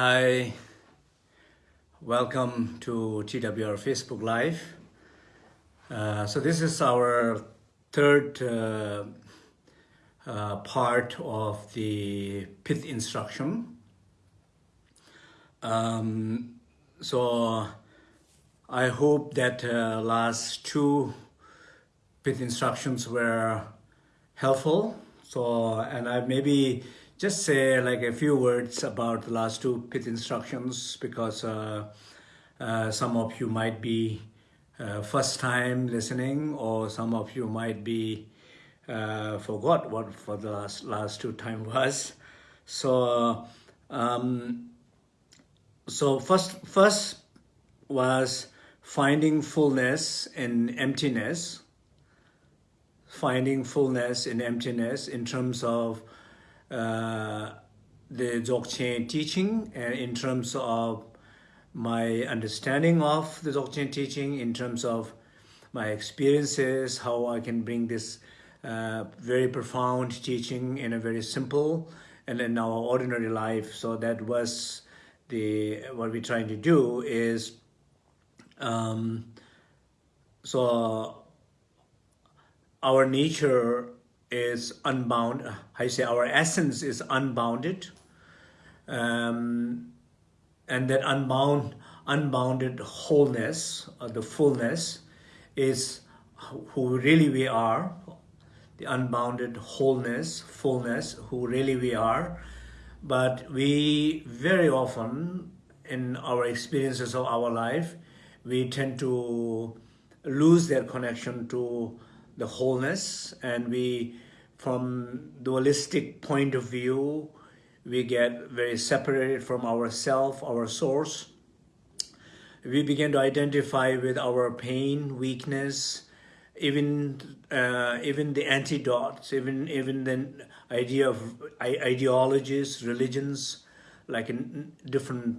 Hi, welcome to TWR Facebook Live. Uh, so this is our third uh, uh, part of the pith instruction. Um, so I hope that uh, last two pith instructions were helpful. So, and I maybe just say like a few words about the last two pith instructions because uh, uh, some of you might be uh, first time listening or some of you might be uh, forgot what for the last last two time was. So um, so first first was finding fullness in emptiness. Finding fullness in emptiness in terms of the Dzogchen teaching and in terms of my understanding of the Dzogchen teaching, in terms of my experiences, how I can bring this uh, very profound teaching in a very simple and in our ordinary life. So that was the what we're trying to do is um, so our nature is unbound. I say our essence is unbounded. Um, and that unbound, unbounded wholeness, or the fullness, is who really we are, the unbounded wholeness, fullness, who really we are. But we very often, in our experiences of our life, we tend to lose that connection to the wholeness and we from dualistic point of view we get very separated from ourself our source. We begin to identify with our pain weakness even uh, even the antidotes even even the idea of ideologies religions like in different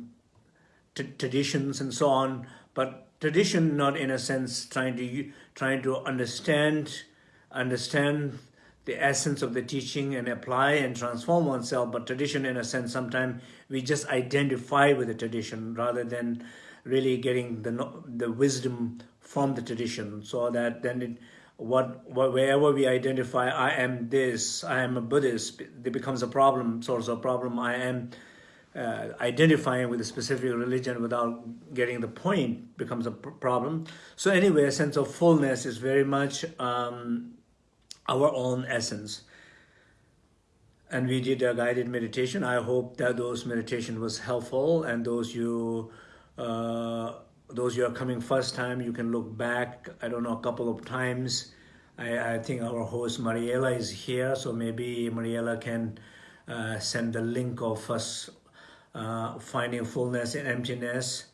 traditions and so on. But tradition not in a sense trying to trying to understand understand the essence of the teaching and apply and transform oneself but tradition in a sense sometimes we just identify with the tradition rather than really getting the the wisdom from the tradition. So that then it what, what wherever we identify i am this i am a buddhist it becomes a problem source of problem i am uh, identifying with a specific religion without getting the point becomes a problem. So anyway, a sense of fullness is very much um, our own essence. And we did a guided meditation. I hope that those meditation was helpful and those you uh, those you are coming first time, you can look back, I don't know, a couple of times. I, I think our host Mariela is here, so maybe Mariela can uh, send the link of us uh, finding fullness in emptiness.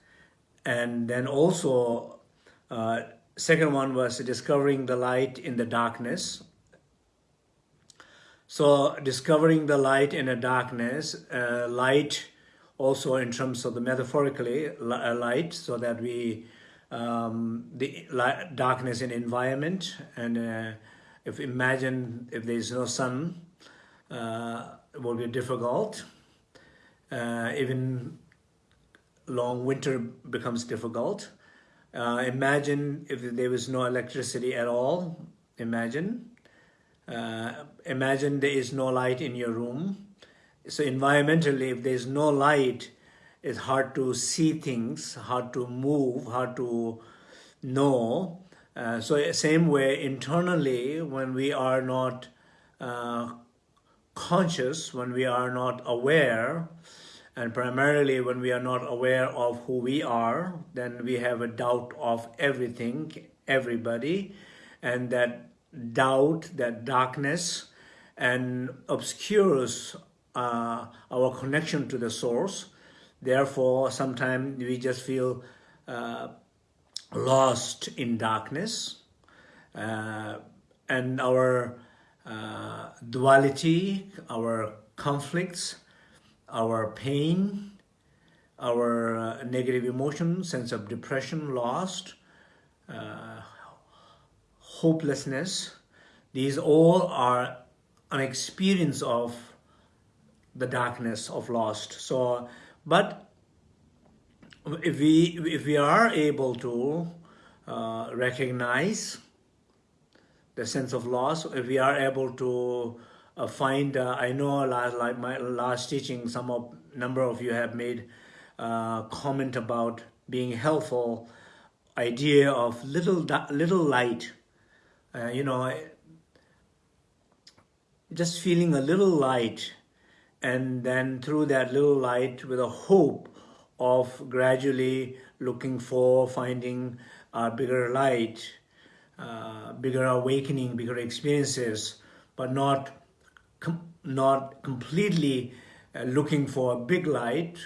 And then also, uh, second one was discovering the light in the darkness. So discovering the light in the darkness, uh, light also in terms of the metaphorically uh, light, so that we, um, the light, darkness in environment, and uh, if imagine if there is no sun, uh, it will be difficult uh, even long winter becomes difficult. Uh, imagine if there was no electricity at all. Imagine. Uh, imagine there is no light in your room. So environmentally, if there's no light, it's hard to see things, hard to move, hard to know. Uh, so same way, internally, when we are not uh, conscious, when we are not aware, and primarily when we are not aware of who we are, then we have a doubt of everything, everybody, and that doubt, that darkness, and obscures uh, our connection to the source. Therefore, sometimes we just feel uh, lost in darkness, uh, and our uh, duality, our conflicts, our pain, our uh, negative emotion, sense of depression, lost, uh, hopelessness. These all are an experience of the darkness of lost. So But if we, if we are able to uh, recognize the sense of loss, if we are able to uh, find, uh, I know last, like my last teaching, some of number of you have made uh, comment about being helpful, idea of little little light, uh, you know, just feeling a little light, and then through that little light with a hope of gradually looking for finding a bigger light, uh, bigger awakening, bigger experiences, but not com not completely uh, looking for a big light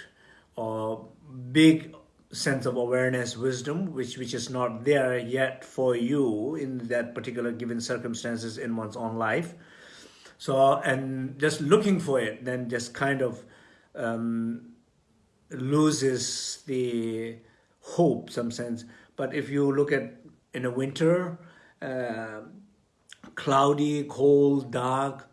or big sense of awareness, wisdom, which, which is not there yet for you in that particular given circumstances in one's own life. So, and just looking for it, then just kind of um, loses the hope, some sense. But if you look at in the winter, uh, cloudy, cold, dark,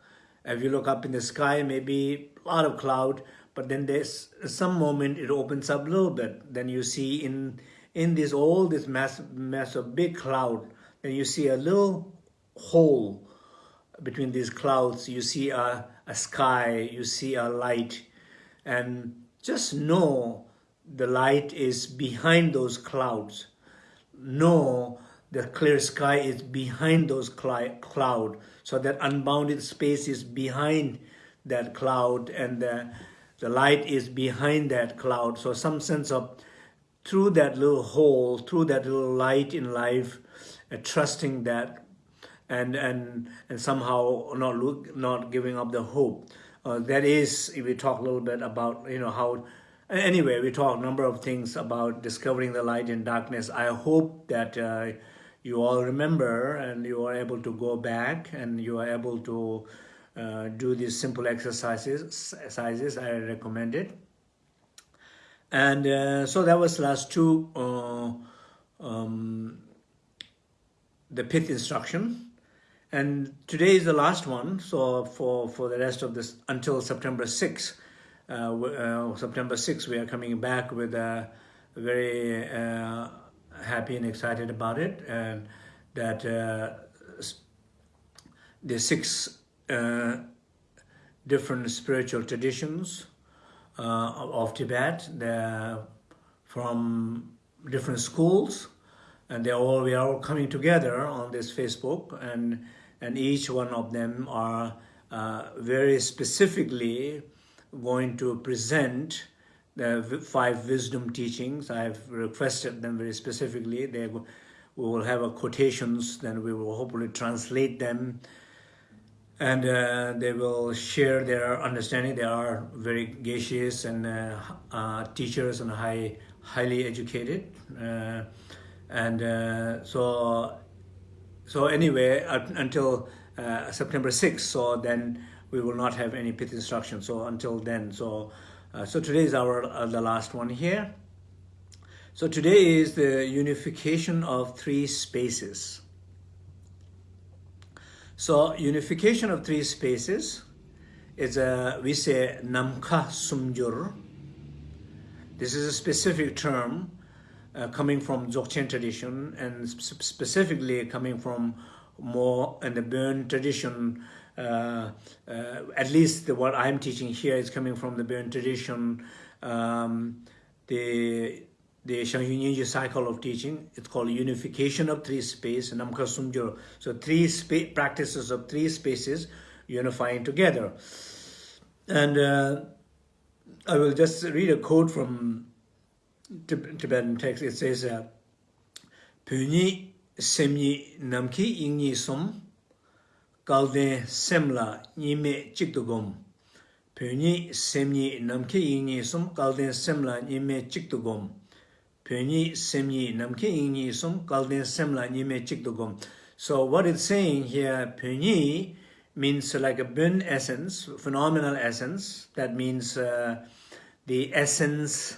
if you look up in the sky, maybe a lot of cloud, but then there's some moment it opens up a little bit. Then you see in in this all this mass mass of big cloud, then you see a little hole between these clouds. You see a, a sky, you see a light, and just know the light is behind those clouds. Know the clear sky is behind those cloud. So that unbounded space is behind that cloud and the, the light is behind that cloud. So some sense of through that little hole through that little light in life uh, trusting that and and and somehow not look not giving up the hope. Uh, that is if we talk a little bit about you know how anyway we talk a number of things about discovering the light in darkness. I hope that uh, you all remember and you are able to go back and you are able to uh, do these simple exercises exercises I recommend it. And uh, so that was last two uh, um, the pith instruction. And today is the last one. So for for the rest of this until September 6 uh, uh, September 6 we are coming back with a very uh, happy and excited about it and that uh, the six uh, different spiritual traditions uh, of Tibet. They're from different schools and they all we are all coming together on this Facebook and and each one of them are uh, very specifically going to present the five wisdom teachings. I've requested them very specifically. They, we will have a quotations, then we will hopefully translate them and uh, they will share their understanding. They are very gracious and uh, uh, teachers and high, highly educated. Uh, and uh, so, so anyway, until uh, September 6th, so then we will not have any pith instruction. So until then, so uh, so today is our uh, the last one here. So today is the unification of three spaces. So unification of three spaces is a we say namka sumjur. This is a specific term uh, coming from Dzogchen tradition and sp specifically coming from more in the Bön tradition uh, uh, at least the, what I'm teaching here is coming from the Burn tradition, um, the the Shangyun Yinji cycle of teaching. It's called unification of three space, Namkha Sumjo. So three spa practices of three spaces unifying together. And uh, I will just read a quote from Tib Tibetan text. It says, uh, Puni semyi namki ingyi sum kalden semla nime chiktugum. Pönyi semyi namke ingyi sum kalden semla nime chiktugum. Pönyi semyi namke ingyi sum kalden semla nime chiktugum. So what it's saying here, pönyi means like a bun essence, phenomenal essence. That means uh, the essence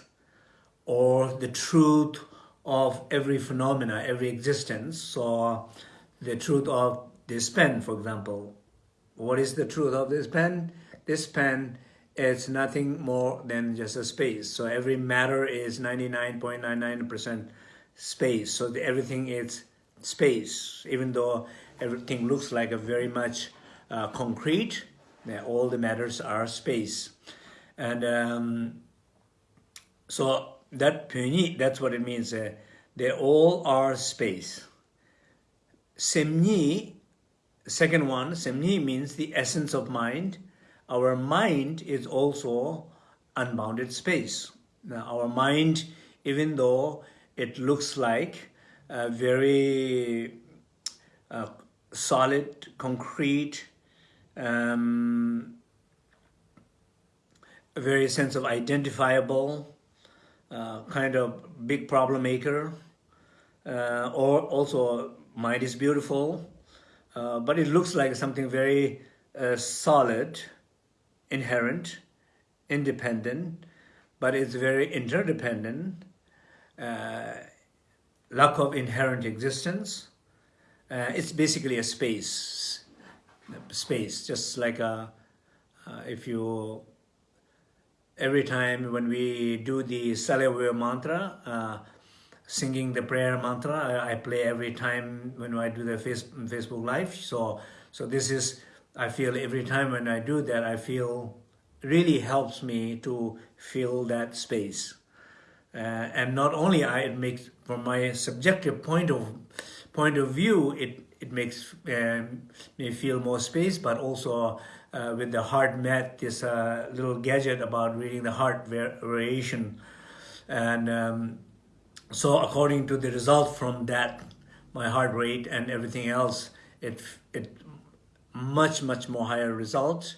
or the truth of every phenomena, every existence. So the truth of this pen, for example. What is the truth of this pen? This pen is nothing more than just a space. So every matter is 99.99% space. So everything is space, even though everything looks like a very much uh, concrete, all the matters are space. And um, so that that's what it means. Uh, they all are space. Semni, second one, semni means the essence of mind. Our mind is also unbounded space. Now, our mind, even though it looks like a very uh, solid, concrete, um, a very sense of identifiable, uh, kind of big problem maker, uh, or also mind is beautiful, uh, but it looks like something very uh, solid, inherent, independent, but it's very interdependent, uh, lack of inherent existence. Uh, it's basically a space, space, just like a, if you every time when we do the Salewaya mantra, uh, singing the prayer mantra, I, play every time when I do the face, Facebook Live. So, so this is, I feel every time when I do that, I feel really helps me to fill that space. Uh, and not only I, it makes, from my subjective point of point of view, it it makes um, me feel more space, but also uh, with the HeartMath, this uh, little gadget about reading the heart variation. And um, so according to the result from that, my heart rate and everything else, it, it much, much more higher results,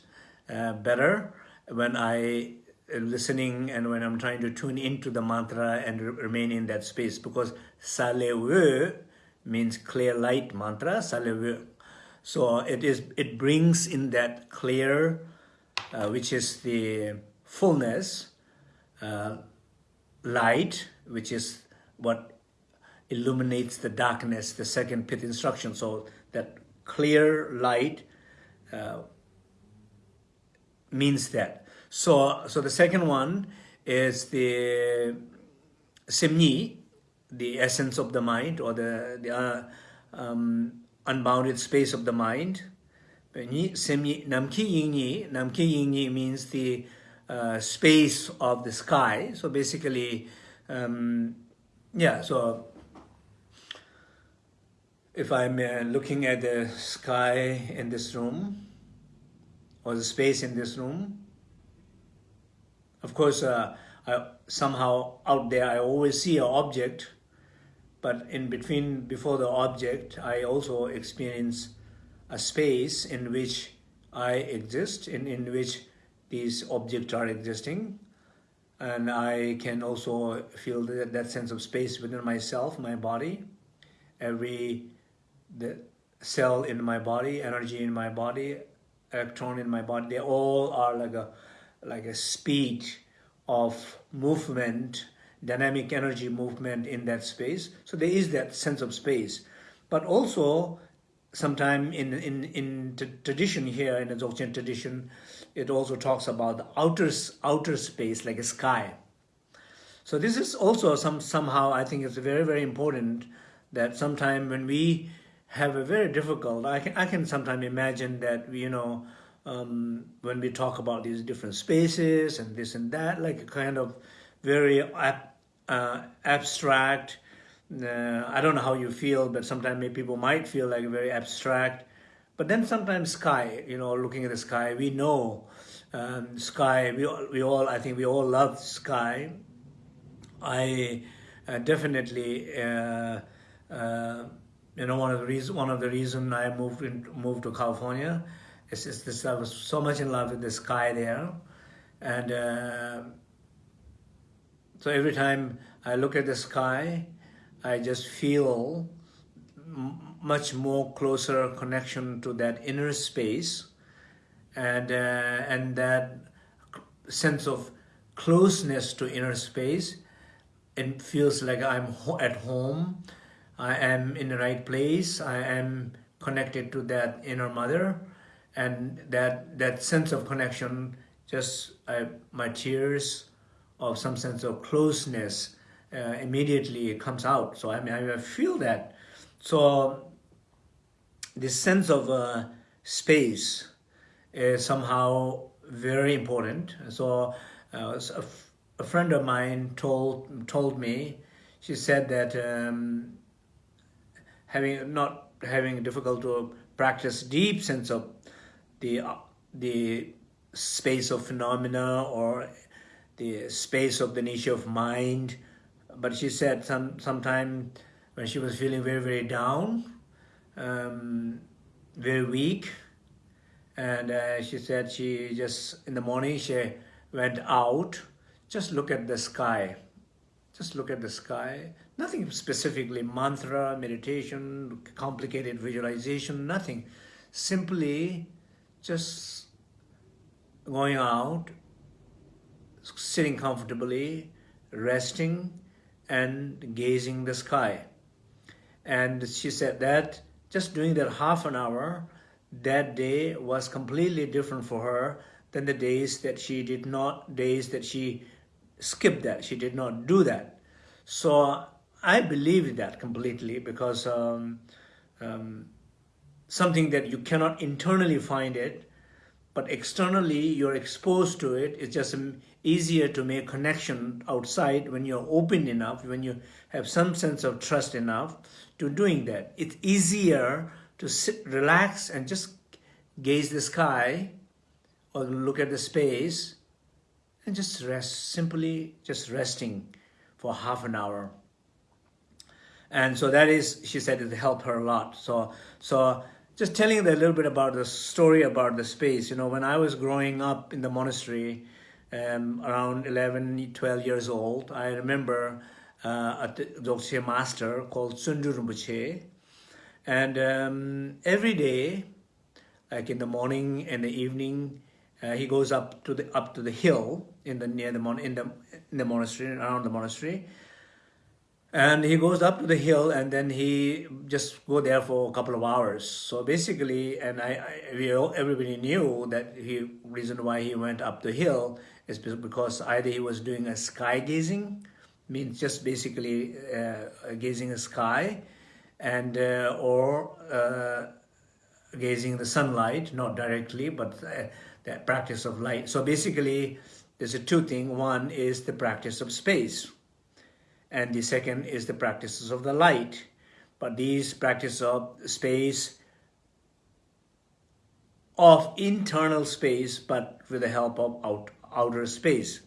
uh, better. When I uh, listening and when I'm trying to tune into the mantra and remain in that space because Salewe means clear light mantra, Salewe so it is it brings in that clear, uh, which is the fullness, uh, light, which is what illuminates the darkness, the second pith instruction. So that clear light uh, means that. So, so the second one is the simni, the essence of the mind or the, the uh, um, unbounded space of the mind. Namki Yingyi, Namki Yingyi means the uh, space of the sky. So basically, um, yeah, so if I'm uh, looking at the sky in this room, or the space in this room, of course, uh, I, somehow out there I always see an object but in between, before the object, I also experience a space in which I exist, in, in which these objects are existing. And I can also feel that, that sense of space within myself, my body. Every the cell in my body, energy in my body, electron in my body, they all are like a, like a speed of movement dynamic energy movement in that space. So there is that sense of space. But also, sometime in, in, in tradition here, in the Dzogchen tradition, it also talks about the outer, outer space, like a sky. So this is also some somehow, I think it's very, very important that sometime when we have a very difficult, I can, I can sometimes imagine that, you know, um, when we talk about these different spaces and this and that, like a kind of very uh, abstract. Uh, I don't know how you feel, but sometimes people might feel like very abstract. But then sometimes sky, you know, looking at the sky, we know um, sky, we, we all, I think we all love sky. I uh, definitely, uh, uh, you know, one of the reason, one of the reason I moved in, moved to California is, is this, I was so much in love with the sky there. And uh, so every time I look at the sky, I just feel much more closer connection to that inner space and, uh, and that sense of closeness to inner space. It feels like I'm at home. I am in the right place. I am connected to that inner mother and that, that sense of connection just I, my tears of some sense of closeness uh, immediately comes out. So I mean, I feel that. So this sense of uh, space is somehow very important. So uh, a, friend of mine told told me, she said that um, having not having difficult to practice deep sense of the uh, the space of phenomena or the space of the nature of mind. But she said some sometime when she was feeling very very down, um, very weak, and uh, she said she just in the morning she went out, just look at the sky, just look at the sky. Nothing specifically mantra, meditation, complicated visualization, nothing. Simply just going out, sitting comfortably, resting, and gazing the sky. And she said that just doing that half an hour, that day was completely different for her than the days that she did not, days that she skipped that, she did not do that. So I believe that completely because um, um, something that you cannot internally find it, but externally you're exposed to it. It's just easier to make connection outside when you're open enough, when you have some sense of trust enough to doing that. It's easier to sit, relax and just gaze the sky or look at the space and just rest, simply just resting for half an hour. And so that is, she said, it helped her a lot. So, so just telling a little bit about the story about the space. You know, when I was growing up in the monastery, um, around 11, 12 years old, I remember uh, a Dzogchen master called Sundu Rinpoche. And um, every day, like in the morning and the evening, uh, he goes up to the up to the hill in the near the mon in the in the monastery around the monastery, and he goes up to the hill and then he just go there for a couple of hours. So basically, and I, I we all, everybody knew that he reason why he went up the hill is because either he was doing a sky gazing, means just basically uh, gazing a sky, and uh, or uh, gazing the sunlight, not directly, but uh, the practice of light. So basically, there's a two thing. One is the practice of space, and the second is the practices of the light. But these practices of space, of internal space, but with the help of out, outer space,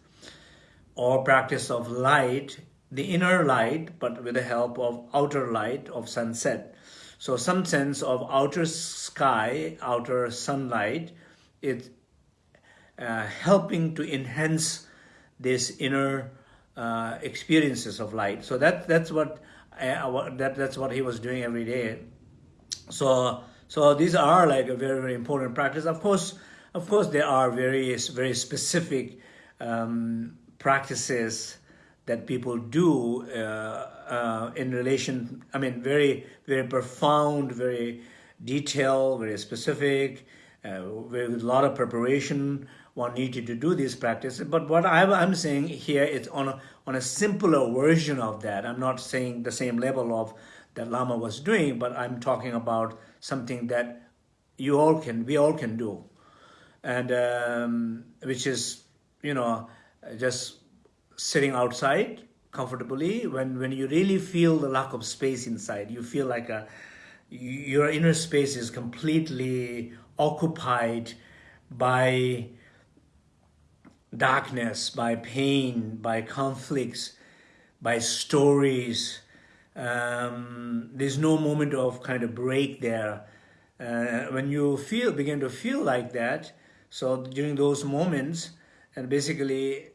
or practice of light, the inner light, but with the help of outer light of sunset. So some sense of outer sky, outer sunlight, is uh, helping to enhance this inner uh, experiences of light. So that that's what uh, that that's what he was doing every day. So so these are like a very very important practice. Of course, of course, there are various very specific um, practices that people do uh, uh, in relation. I mean, very very profound, very detailed, very specific, uh, with a lot of preparation one needed to do this practice. But what I'm saying here is on a, on a simpler version of that. I'm not saying the same level of that Lama was doing, but I'm talking about something that you all can, we all can do. And um, which is, you know, just sitting outside comfortably when, when you really feel the lack of space inside, you feel like a, your inner space is completely occupied by darkness, by pain, by conflicts, by stories. Um, there's no moment of kind of break there. Uh, when you feel, begin to feel like that, so during those moments, and basically,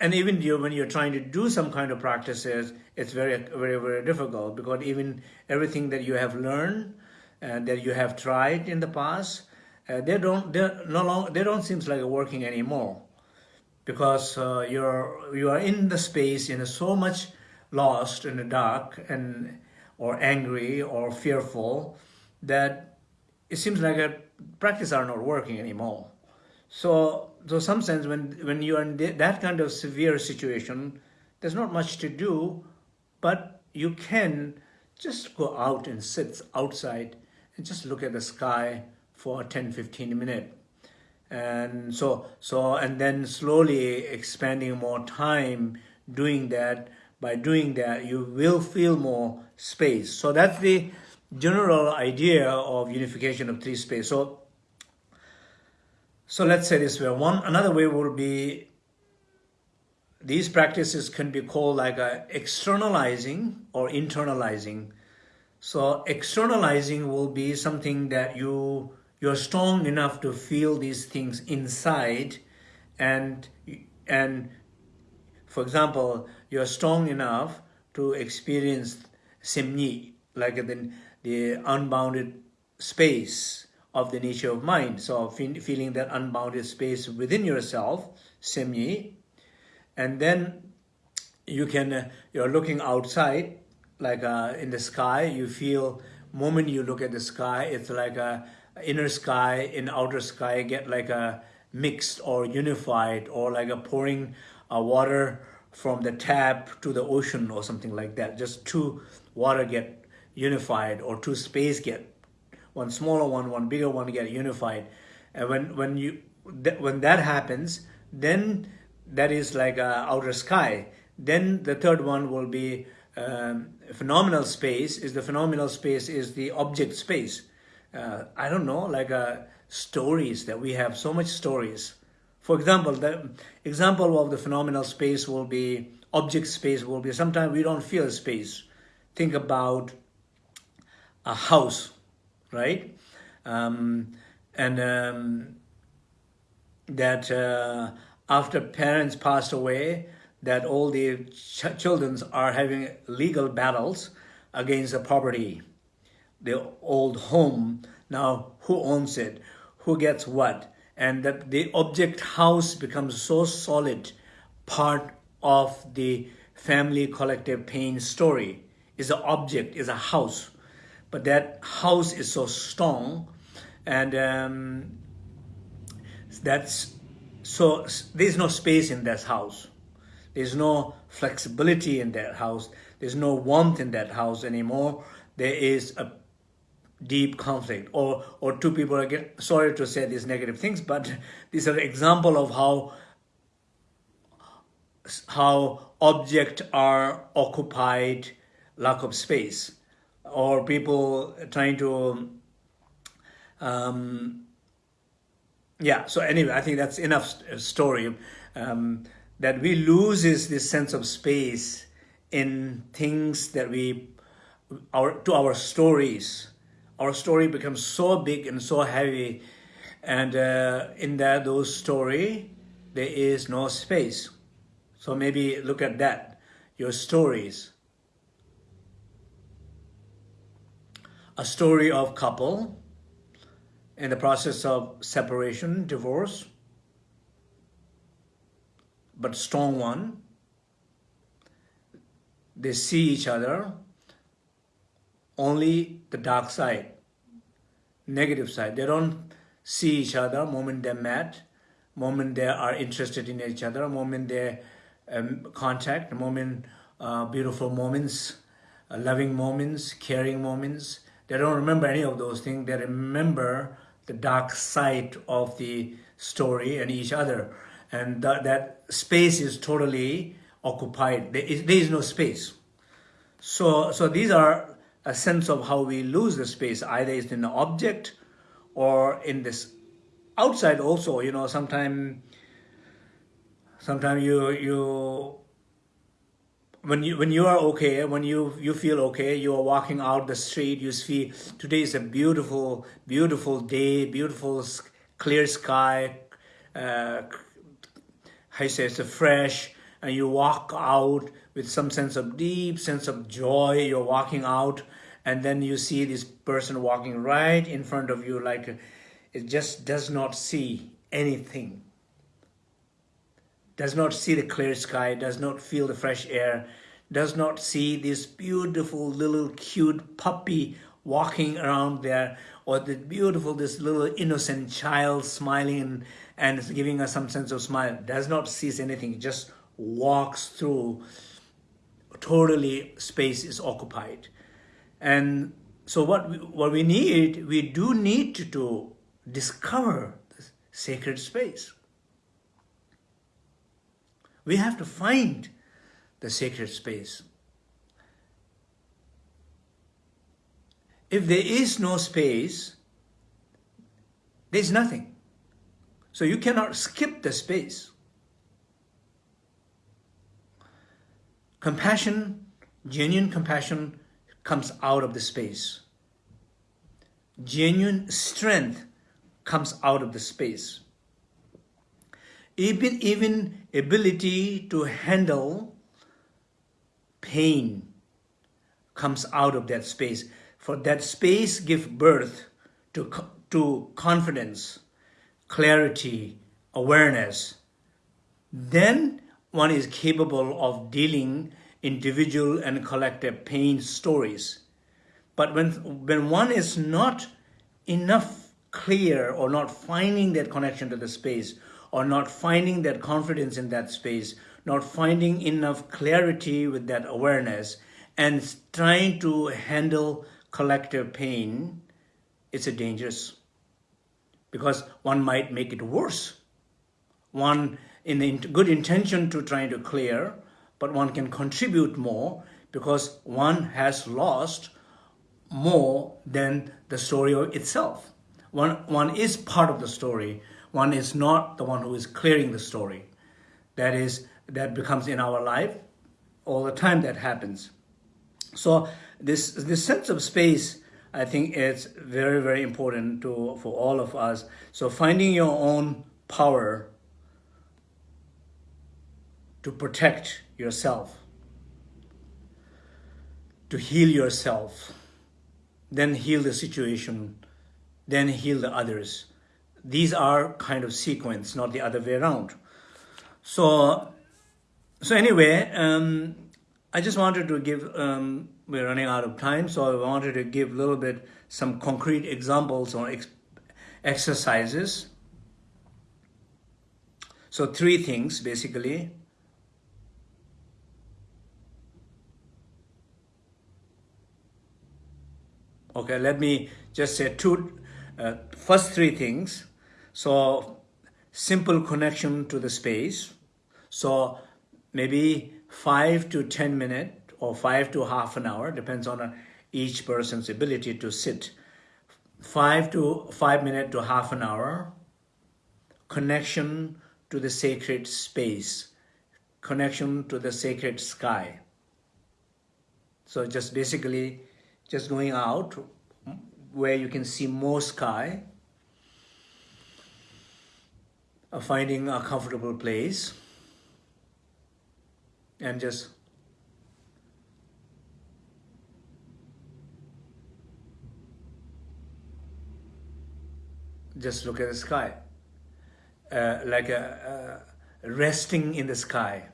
and even when you're trying to do some kind of practices, it's very, very, very difficult because even everything that you have learned and that you have tried in the past, uh, they don't, they're no longer, they don't seem like working anymore because uh, you're you are in the space in so much lost in the dark and or angry or fearful that it seems like a practice are not working anymore. So so some sense when when you are in that kind of severe situation there's not much to do but you can just go out and sit outside and just look at the sky for 10 15 minutes and so so and then slowly expanding more time doing that. By doing that you will feel more space. So that's the general idea of unification of three space. So so let's say this way. One another way will be these practices can be called like a externalizing or internalizing. So externalizing will be something that you you're strong enough to feel these things inside and and for example you're strong enough to experience simni like the, the unbounded space of the nature of mind. So feeling that unbounded space within yourself simni and then you can you're looking outside like uh, in the sky. You feel moment you look at the sky it's like a inner sky and outer sky get like a mixed or unified or like a pouring uh, water from the tap to the ocean or something like that. Just two water get unified or two space get one smaller one one bigger one get unified. And when when you th when that happens then that is like a outer sky. Then the third one will be um, phenomenal space. Is the phenomenal space is the object space uh, I don't know, like uh, stories that we have so much stories. For example, the example of the phenomenal space will be object space will be sometimes we don't feel space. Think about a house, right? Um, and um, that uh, after parents passed away, that all the ch children are having legal battles against the property the old home. Now, who owns it? Who gets what? And that the object house becomes so solid part of the family collective pain story is an object, is a house. But that house is so strong and um, that's so there's no space in that house. There's no flexibility in that house. There's no warmth in that house anymore. There is a deep conflict. Or or two people get sorry to say these negative things but these are example of how how object are occupied lack of space. Or people trying to um yeah so anyway i think that's enough story. Um that we loses this sense of space in things that we our to our stories our story becomes so big and so heavy and uh, in that those story there is no space. So maybe look at that your stories. A story of couple in the process of separation divorce but strong one. They see each other only the dark side, negative side. They don't see each other moment they're met, moment they are interested in each other, moment they um, contact, moment uh, beautiful moments, uh, loving moments, caring moments. They don't remember any of those things. They remember the dark side of the story and each other. And th that space is totally occupied. There is, there is no space. So, so these are a sense of how we lose the space, either it's in the object or in this outside also, you know, sometimes sometimes you you when you when you are okay when you you feel okay you are walking out the street you see today is a beautiful beautiful day beautiful clear sky uh I say it's a fresh and you walk out with some sense of deep sense of joy. You're walking out and then you see this person walking right in front of you like it just does not see anything. Does not see the clear sky does not feel the fresh air does not see this beautiful little cute puppy walking around there or the beautiful, this little innocent child smiling and giving us some sense of smile, does not seize anything, just walks through, totally space is occupied. And so what we, what we need, we do need to, discover the sacred space. We have to find the sacred space. If there is no space, there's nothing. So you cannot skip the space. Compassion, genuine compassion comes out of the space. Genuine strength comes out of the space. Even, even ability to handle pain comes out of that space. For that space give birth to, to confidence, clarity, awareness. Then one is capable of dealing individual and collective pain stories. But when, when one is not enough clear or not finding that connection to the space or not finding that confidence in that space, not finding enough clarity with that awareness and trying to handle collective pain, it's a dangerous because one might make it worse. One in the good intention to trying to clear, but one can contribute more because one has lost more than the story itself. One, one is part of the story. One is not the one who is clearing the story. That is, that becomes in our life all the time that happens. So this, this sense of space, I think it's very, very important to, for all of us. So finding your own power to protect yourself, to heal yourself, then heal the situation, then heal the others. These are kind of sequence, not the other way around. So, so anyway, um, I just wanted to give, um, we're running out of time, so I wanted to give a little bit some concrete examples or ex exercises. So three things basically. Okay, let me just say two, uh, first three things. So simple connection to the space. So maybe five to 10 minute or five to half an hour, depends on each person's ability to sit. Five to five minute to half an hour, connection to the sacred space, connection to the sacred sky. So just basically just going out where you can see more sky, uh, finding a comfortable place, and just just look at the sky, uh, like a, resting in the sky.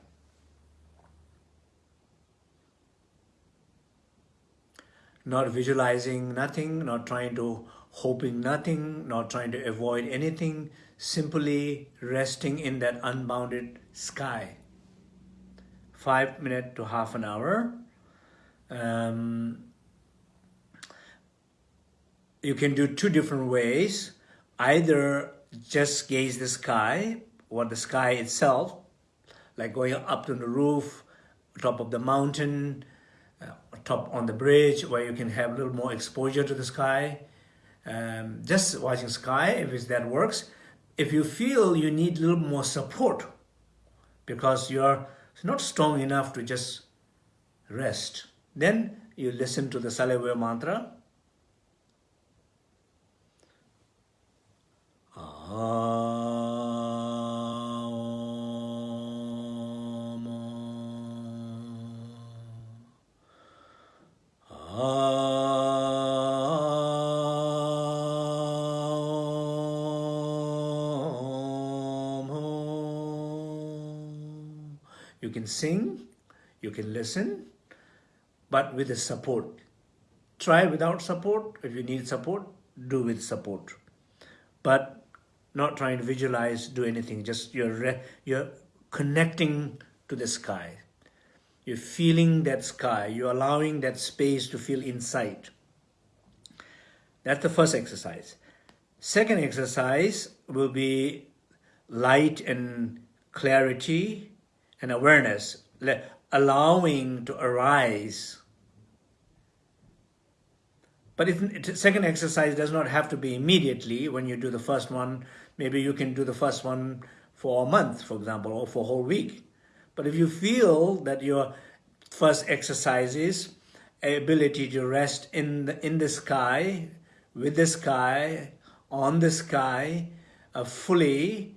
Not visualizing nothing, not trying to hoping nothing, not trying to avoid anything, simply resting in that unbounded sky. Five minutes to half an hour. Um, you can do two different ways. Either just gaze the sky, or the sky itself, like going up to the roof, top of the mountain, top on the bridge where you can have a little more exposure to the sky. Um, just watching sky, if that works. If you feel you need a little more support because you're not strong enough to just rest, then you listen to the Salivaya mantra. Ah. You can sing, you can listen, but with the support. try without support. If you need support, do with support. But not trying to visualize, do anything. Just you're, you're connecting to the sky. You're feeling that sky. You're allowing that space to feel inside. That's the first exercise. Second exercise will be light and clarity and awareness, allowing to arise. But if second exercise does not have to be immediately when you do the first one, maybe you can do the first one for a month, for example, or for a whole week. But if you feel that your first exercise is ability to rest in the, in the sky, with the sky, on the sky, uh, fully,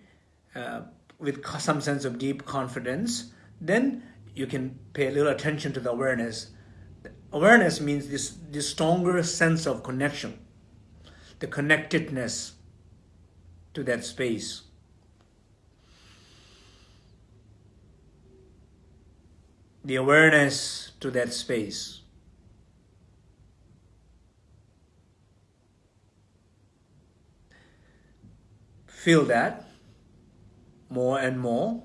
uh, with some sense of deep confidence, then you can pay a little attention to the awareness. Awareness means this, this stronger sense of connection, the connectedness to that space. The awareness to that space. Feel that more and more.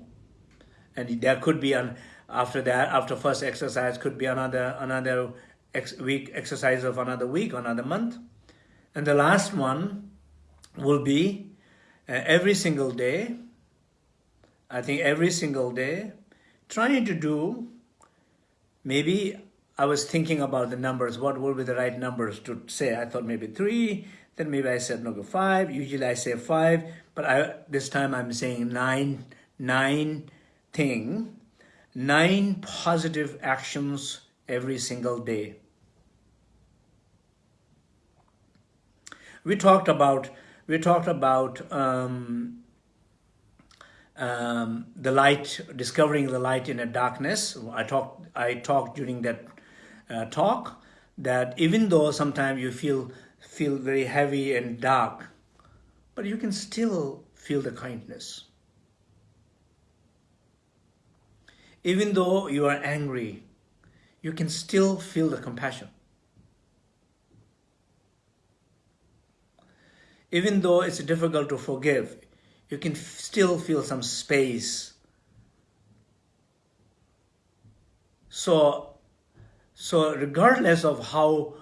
And there could be an after that, after first exercise, could be another another ex week exercise of another week, another month. And the last one will be uh, every single day. I think every single day, trying to do, maybe I was thinking about the numbers, what would be the right numbers to say? I thought maybe three, then maybe I said no, go five. Usually I say five, but I, this time I'm saying nine, nine thing, nine positive actions every single day. We talked about, we talked about um, um, the light, discovering the light in a darkness. I talked, I talked during that uh, talk that even though sometimes you feel feel very heavy and dark, but you can still feel the kindness. Even though you are angry, you can still feel the compassion. Even though it's difficult to forgive, you can still feel some space. So, so regardless of how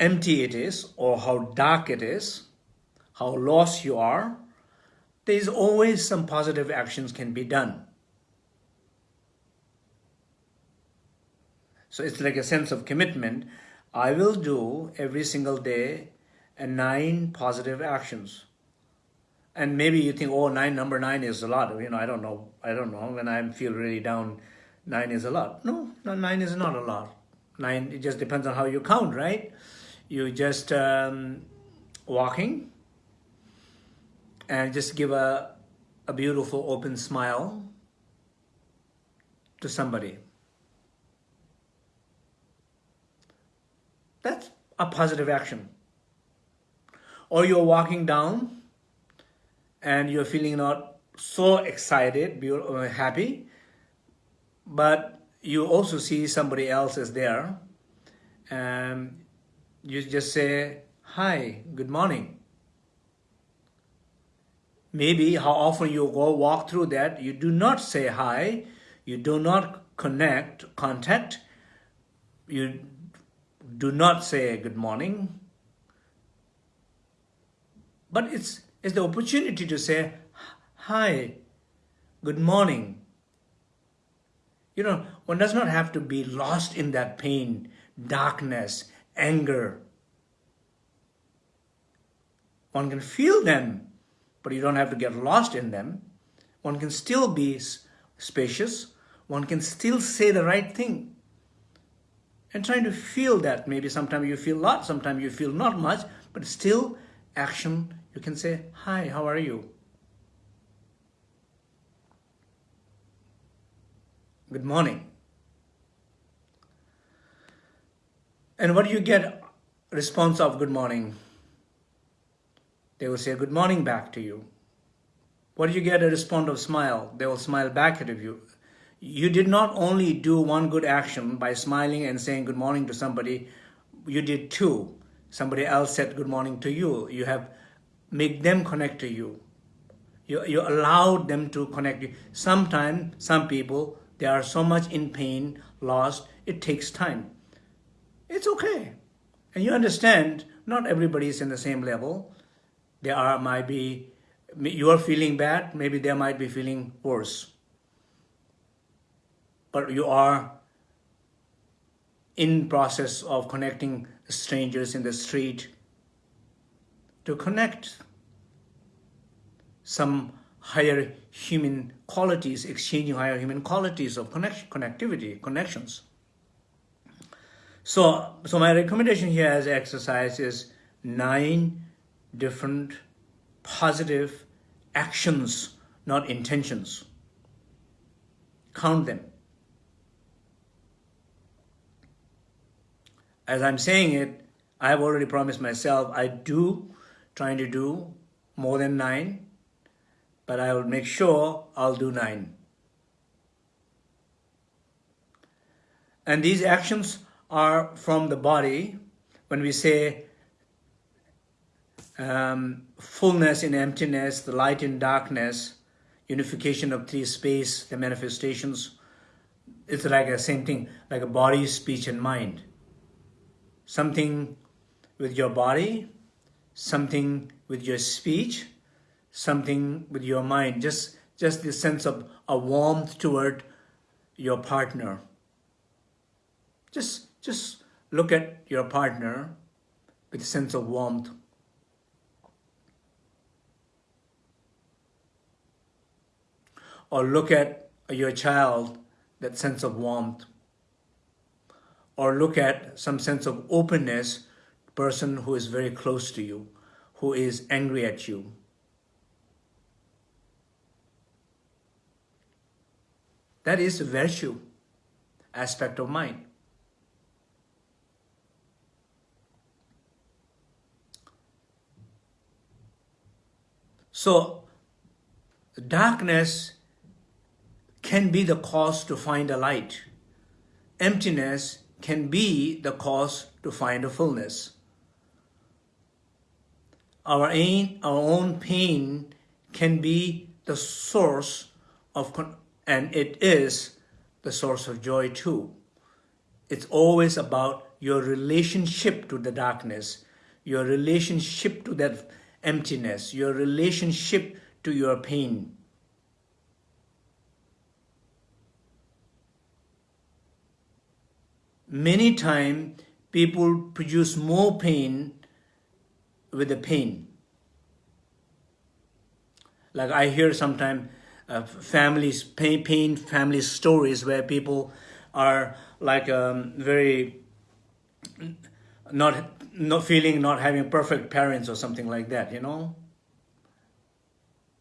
empty it is or how dark it is, how lost you are, there's always some positive actions can be done. So it's like a sense of commitment. I will do every single day nine positive actions. And maybe you think, oh, nine, number nine is a lot. You know, I don't know. I don't know. When I feel really down, nine is a lot. No, no, nine is not a lot. Nine, it just depends on how you count, right? You just um, walking and just give a, a beautiful open smile to somebody. That's a positive action. Or you're walking down and you're feeling not so excited, uh, happy, but you also see somebody else is there and you just say, hi, good morning. Maybe how often you go walk through that, you do not say hi, you do not connect, contact, you do not say good morning, but it's, it's the opportunity to say, hi, good morning. You know, one does not have to be lost in that pain, darkness, anger. One can feel them, but you don't have to get lost in them. One can still be spacious. One can still say the right thing. And trying to feel that. Maybe sometimes you feel a lot, sometimes you feel not much, but still action. You can say, hi, how are you? Good morning. And what do you get response of good morning? They will say good morning back to you. What do you get a response of smile? They will smile back at you. you did not only do one good action by smiling and saying good morning to somebody, you did two. Somebody else said good morning to you. You have made them connect to you. You, you allowed them to connect you. Sometimes, some people, they are so much in pain, lost, it takes time. It's okay. And you understand, not everybody is in the same level. There are, might be, you are feeling bad, maybe they might be feeling worse. But you are in process of connecting strangers in the street to connect some higher human qualities, exchanging higher human qualities of connection, connectivity, connections. So, so my recommendation here as exercise is nine different positive actions, not intentions. Count them. As I'm saying it, I have already promised myself I do, trying to do more than nine, but I will make sure I'll do nine. And these actions are from the body. When we say um, fullness in emptiness, the light in darkness, unification of three space, the manifestations, it's like a same thing, like a body, speech, and mind. Something with your body, something with your speech, something with your mind, just, just the sense of a warmth toward your partner. Just, just look at your partner with a sense of warmth. Or look at your child, that sense of warmth. Or look at some sense of openness, person who is very close to you, who is angry at you. That is virtue aspect of mind. So darkness can be the cause to find a light. Emptiness can be the cause to find a fullness. Our, our own pain can be the source of and it is the source of joy too. It's always about your relationship to the darkness, your relationship to that emptiness, your relationship to your pain. Many times, people produce more pain with the pain. Like I hear sometimes uh, families, pain, pain family stories where people are like um, very not not feeling not having perfect parents or something like that, you know.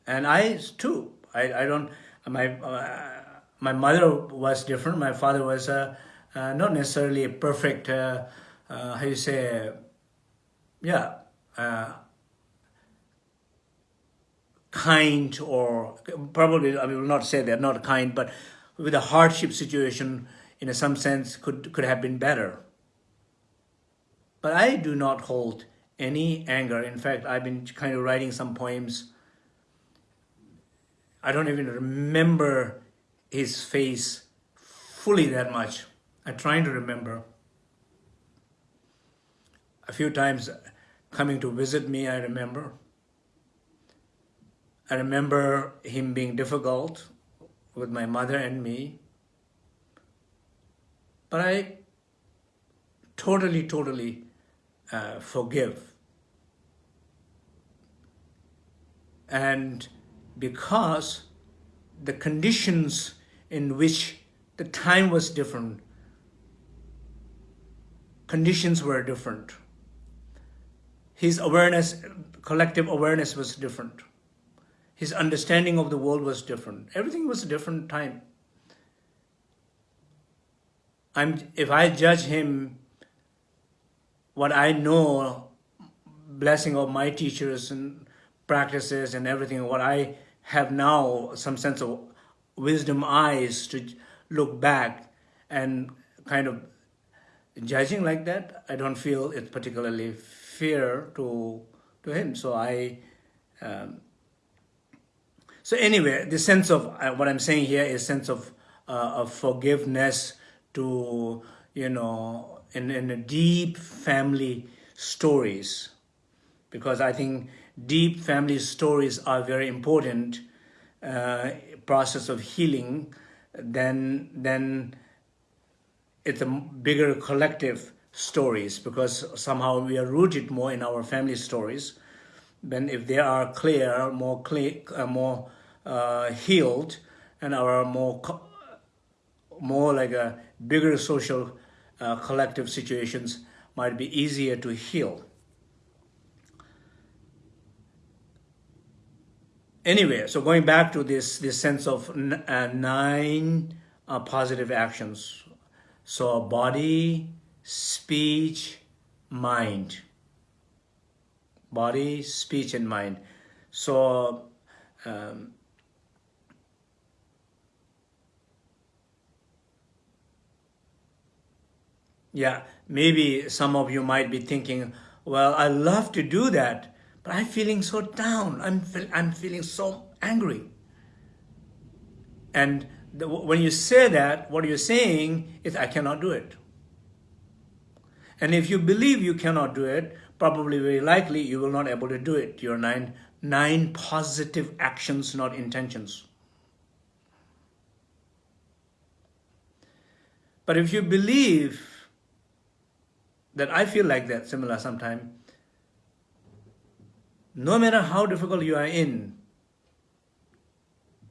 And I too, I, I don't my uh, my mother was different. My father was uh, uh not necessarily a perfect. Uh, uh, how you say? Yeah kind or probably I will not say they're not kind, but with a hardship situation in some sense could, could have been better. But I do not hold any anger. In fact, I've been kind of writing some poems. I don't even remember his face fully that much. I'm trying to remember. A few times coming to visit me, I remember. I remember him being difficult with my mother and me. But I totally, totally uh, forgive. And because the conditions in which the time was different, conditions were different. His awareness, collective awareness was different. His understanding of the world was different. Everything was a different time. I'm, if I judge him, what I know, blessing of my teachers and practices and everything, what I have now, some sense of wisdom eyes to look back and kind of judging like that, I don't feel it's particularly fair to to him. So I, um, so anyway, the sense of uh, what I'm saying here is sense of uh, of forgiveness to you know in in a deep family stories, because I think deep family stories are very important uh, process of healing. Then then it's a bigger collective stories because somehow we are rooted more in our family stories. Then if they are clear, more clear, uh, more uh, healed, and our more more like a bigger social uh, collective situations might be easier to heal. Anyway, so going back to this this sense of uh, nine uh, positive actions so body, speech, mind. Body, speech, and mind. So um, yeah, maybe some of you might be thinking, well, I love to do that, but I'm feeling so down. I'm, I'm feeling so angry. And the, when you say that, what you're saying is, I cannot do it. And if you believe you cannot do it, probably very likely you will not able to do it. Your nine, nine positive actions, not intentions. But if you believe that I feel like that similar sometime, no matter how difficult you are in,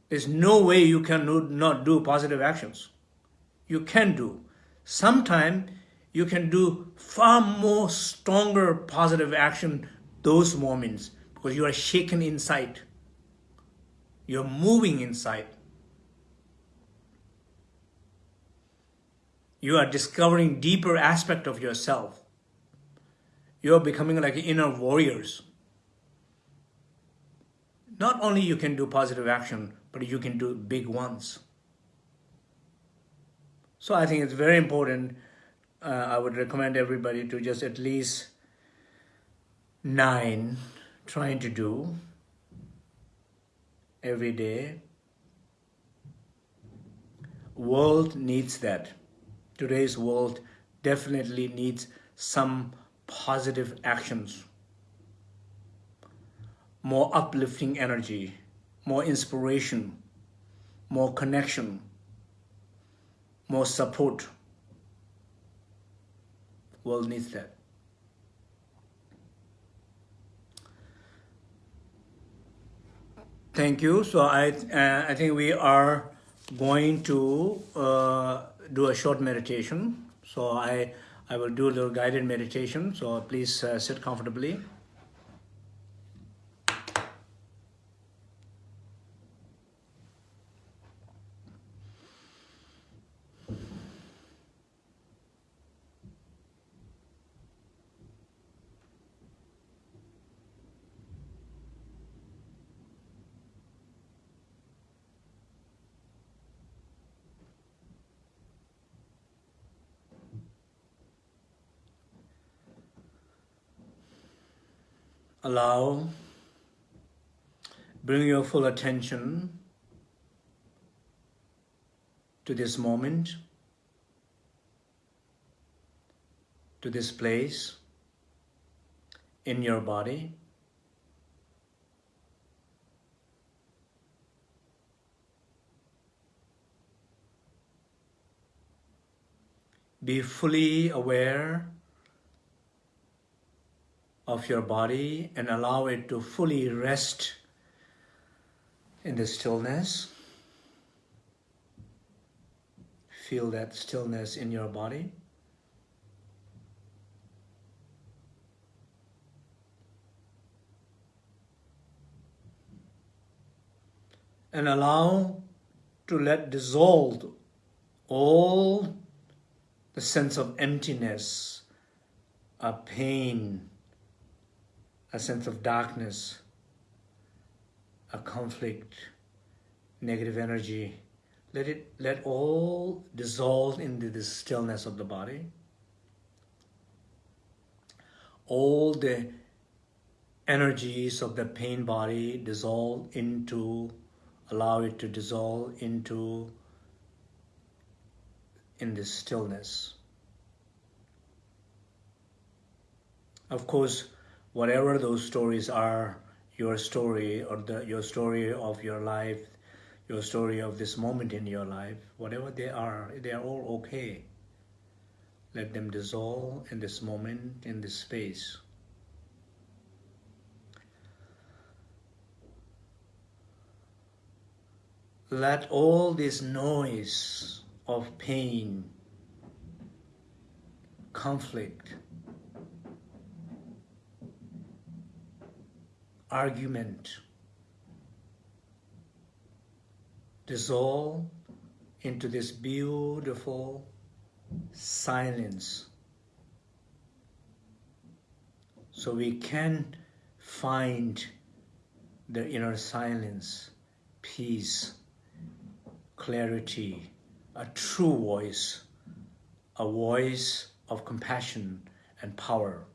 there's no way you can not do positive actions. You can do. Sometimes you can do far more stronger positive action those moments because you are shaken inside. You're moving inside. You are discovering deeper aspect of yourself. You're becoming like inner warriors. Not only you can do positive action, but you can do big ones. So I think it's very important. Uh, I would recommend everybody to just at least nine trying to do every day. World needs that. Today's world definitely needs some positive actions, more uplifting energy, more inspiration, more connection, more support. World needs that. Thank you. So I, uh, I think we are going to uh, do a short meditation. So I, I will do a little guided meditation. So please uh, sit comfortably. Allow, bring your full attention to this moment, to this place in your body. Be fully aware of your body and allow it to fully rest in the stillness. Feel that stillness in your body. And allow to let dissolve all the sense of emptiness, a pain, a sense of darkness, a conflict, negative energy. let it let all dissolve into the stillness of the body all the energies of the pain body dissolve into allow it to dissolve into in this stillness of course whatever those stories are your story or the your story of your life your story of this moment in your life, whatever they are, they are all okay. Let them dissolve in this moment, in this space. Let all this noise of pain, conflict, argument, dissolve into this beautiful silence. So we can find the inner silence, peace, clarity, a true voice, a voice of compassion and power.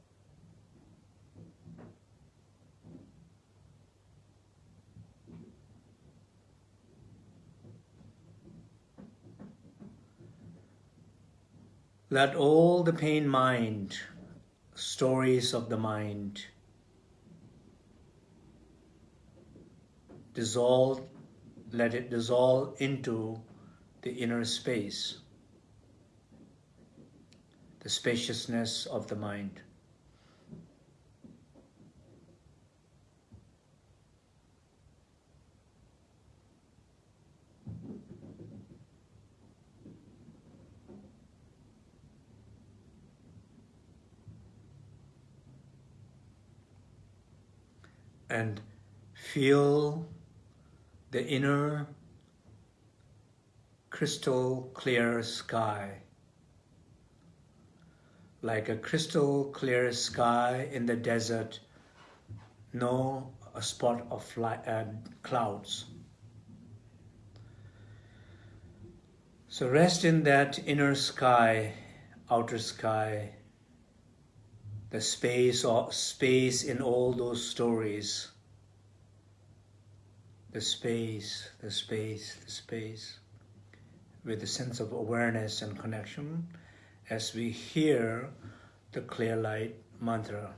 Let all the pain mind, stories of the mind, dissolve, let it dissolve into the inner space, the spaciousness of the mind. And feel the inner crystal clear sky. Like a crystal clear sky in the desert no a spot of light, uh, clouds. So rest in that inner sky outer sky the space or space in all those stories. The space the space the space. With a sense of awareness and connection as we hear the clear light mantra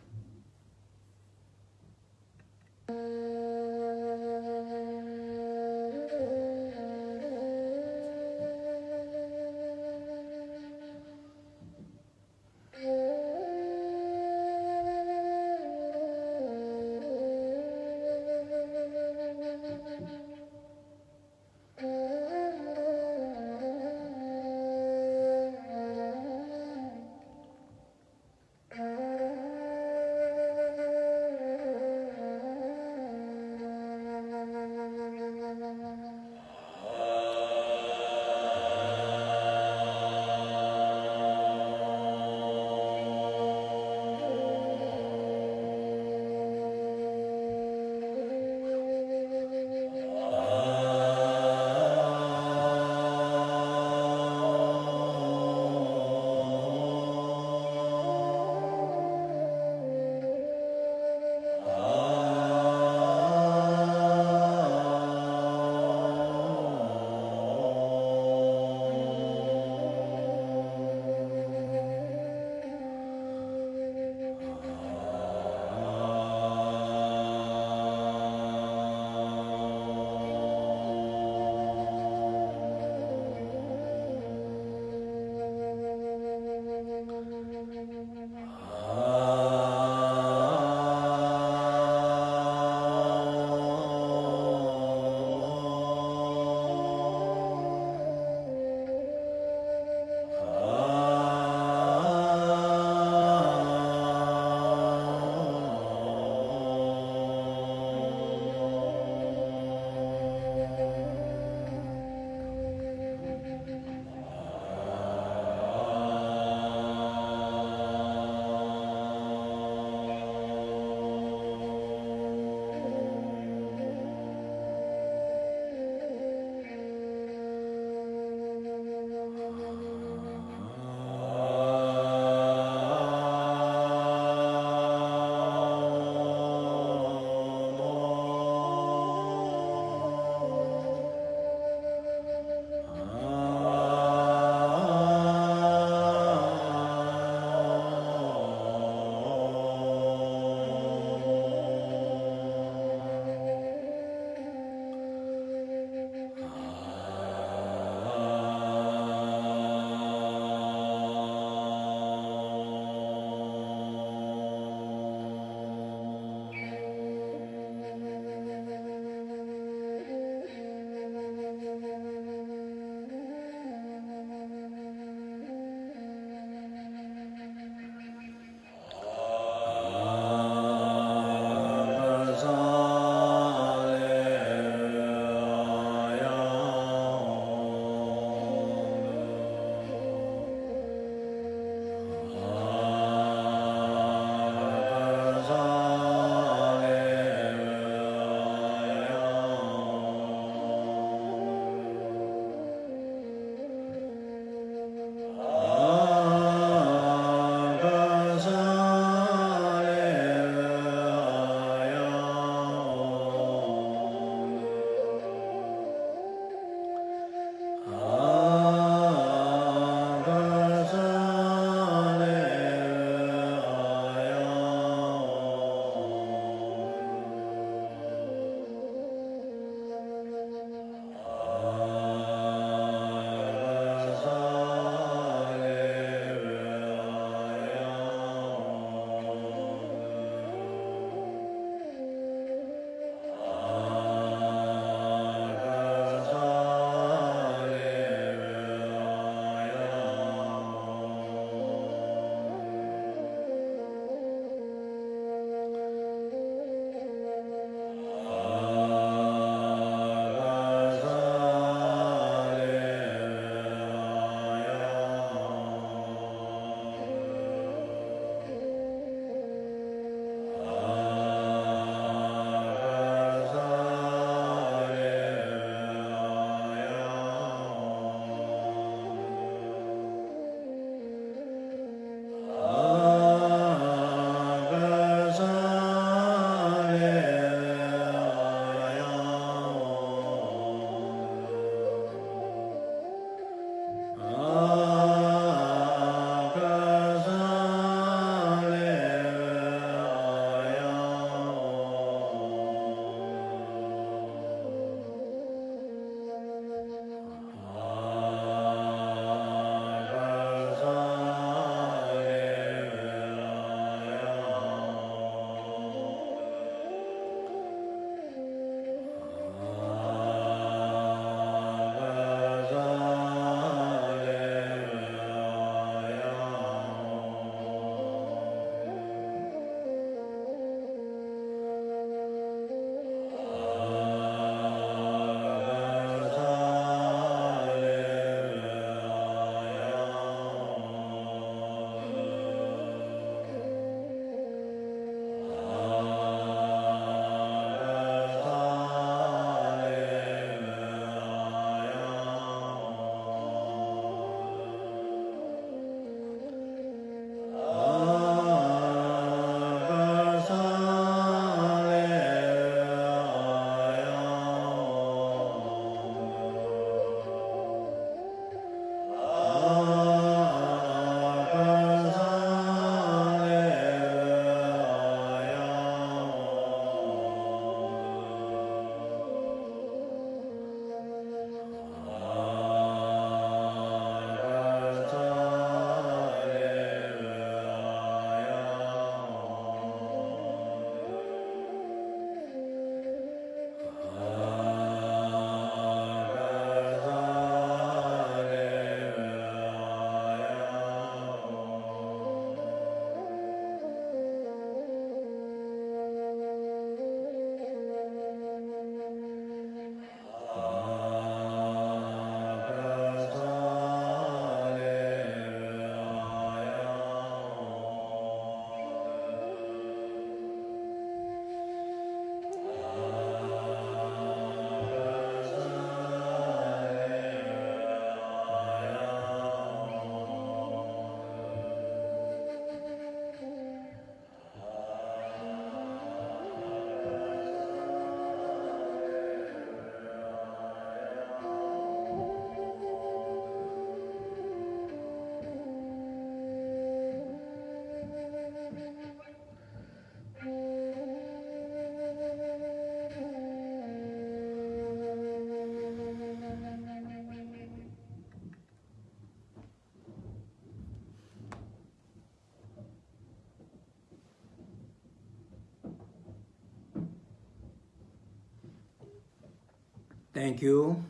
Thank you.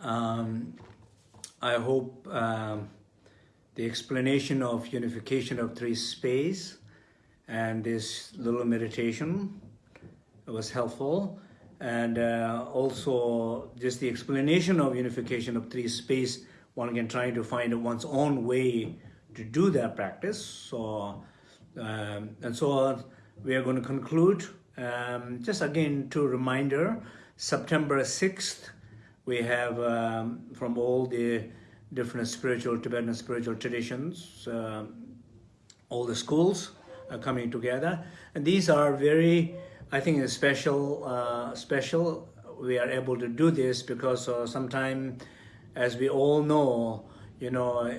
Um, I hope um, the explanation of unification of three space and this little meditation was helpful. And uh, also just the explanation of unification of three space, one can try to find one's own way to do that practice. So, um, and so we are going to conclude. Um, just again, to reminder, September 6th, we have um, from all the different spiritual, Tibetan spiritual traditions, uh, all the schools are coming together. And these are very, I think, special, uh, special. We are able to do this because uh, sometimes, as we all know, you know, uh,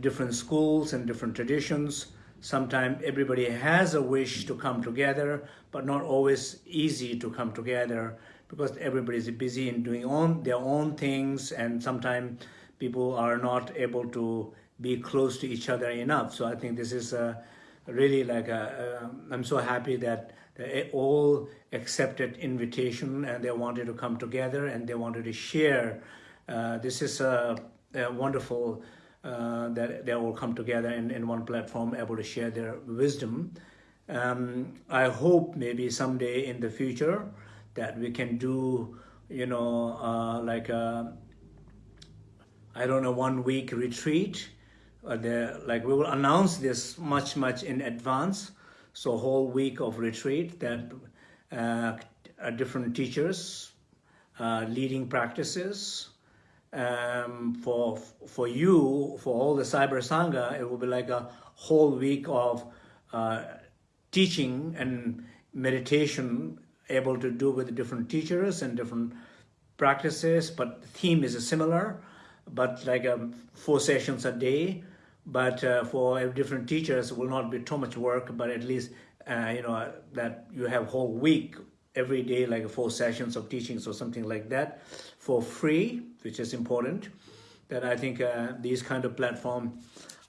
different schools and different traditions, sometimes everybody has a wish to come together, but not always easy to come together because everybody is busy in doing on their own things and sometimes people are not able to be close to each other enough. So I think this is a, really like a, a, I'm so happy that they all accepted invitation and they wanted to come together and they wanted to share. Uh, this is a, a wonderful uh, that they all come together in, in one platform, able to share their wisdom. Um, I hope maybe someday in the future that we can do, you know, uh, like a, I don't know, one week retreat. Uh, the, like we will announce this much, much in advance. So whole week of retreat that uh, different teachers, uh, leading practices, um, for for you, for all the Cyber Sangha, it will be like a whole week of uh, teaching and meditation able to do with different teachers and different practices, but the theme is similar, but like um, four sessions a day. But uh, for different teachers, will not be too much work, but at least, uh, you know, that you have whole week, every day, like four sessions of teachings or something like that for free, which is important. That I think uh, these kind of platform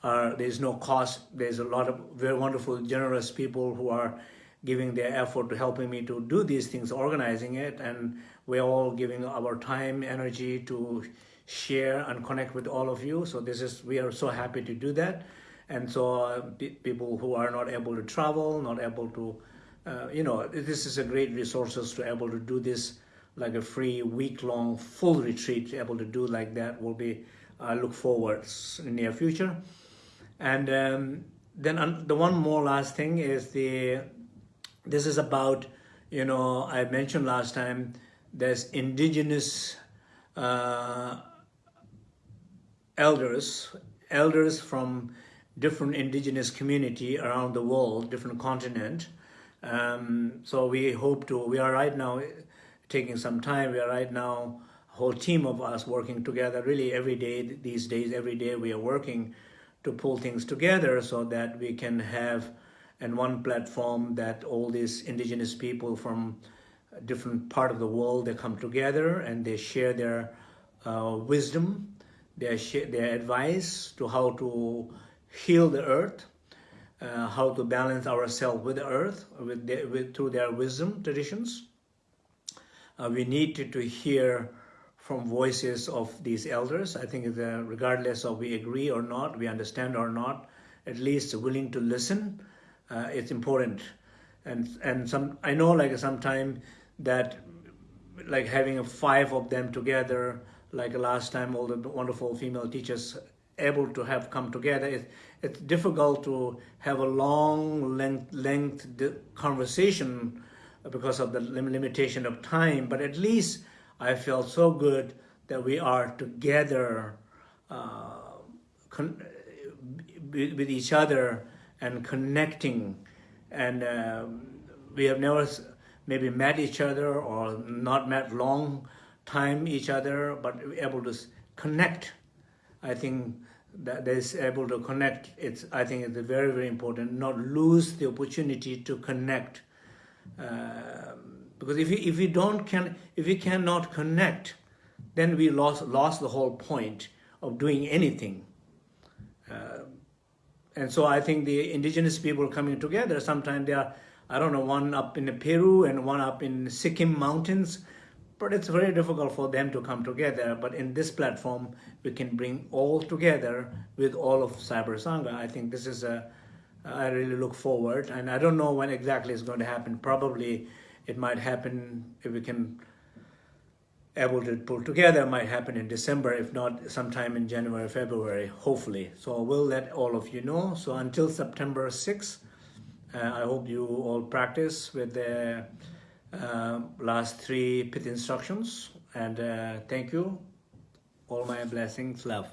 are, there's no cost. There's a lot of very wonderful, generous people who are giving their effort to helping me to do these things, organizing it, and we're all giving our time, energy to share and connect with all of you. So this is, we are so happy to do that. And so uh, people who are not able to travel, not able to, uh, you know, this is a great resources to able to do this like a free week-long full retreat able to do like that will be, I uh, look forward in near future. And um, then the one more last thing is the this is about, you know, I mentioned last time, there's indigenous uh, elders, elders from different indigenous community around the world, different continent. Um, so we hope to, we are right now taking some time, we are right now, a whole team of us working together really every day, these days, every day we are working to pull things together so that we can have and one platform that all these indigenous people from different part of the world, they come together and they share their uh, wisdom, their, their advice to how to heal the earth, uh, how to balance ourselves with the earth with, the, with through their wisdom traditions. Uh, we need to, to, hear from voices of these elders. I think regardless of we agree or not, we understand or not, at least willing to listen uh, it's important. And and some I know like sometime that like having five of them together like last time all the wonderful female teachers able to have come together it, it's difficult to have a long length length conversation because of the limitation of time. But at least I felt so good that we are together uh, with each other and connecting. And um, we have never maybe met each other or not met long time each other, but able to connect. I think that is able to connect. It's I think it's very very important. Not lose the opportunity to connect, uh, because if we if we don't can if we cannot connect, then we lost lost the whole point of doing anything. Uh, and so I think the indigenous people coming together, sometimes they are, I don't know, one up in Peru and one up in Sikkim mountains, but it's very difficult for them to come together. But in this platform, we can bring all together with all of Cyber Sangha. I think this is a, I really look forward, and I don't know when exactly it's going to happen. Probably it might happen if we can able to pull together might happen in December, if not sometime in January, February, hopefully. So I will let all of you know. So until September 6th, uh, I hope you all practice with the uh, last three pit instructions. And uh, thank you. All my blessings, love.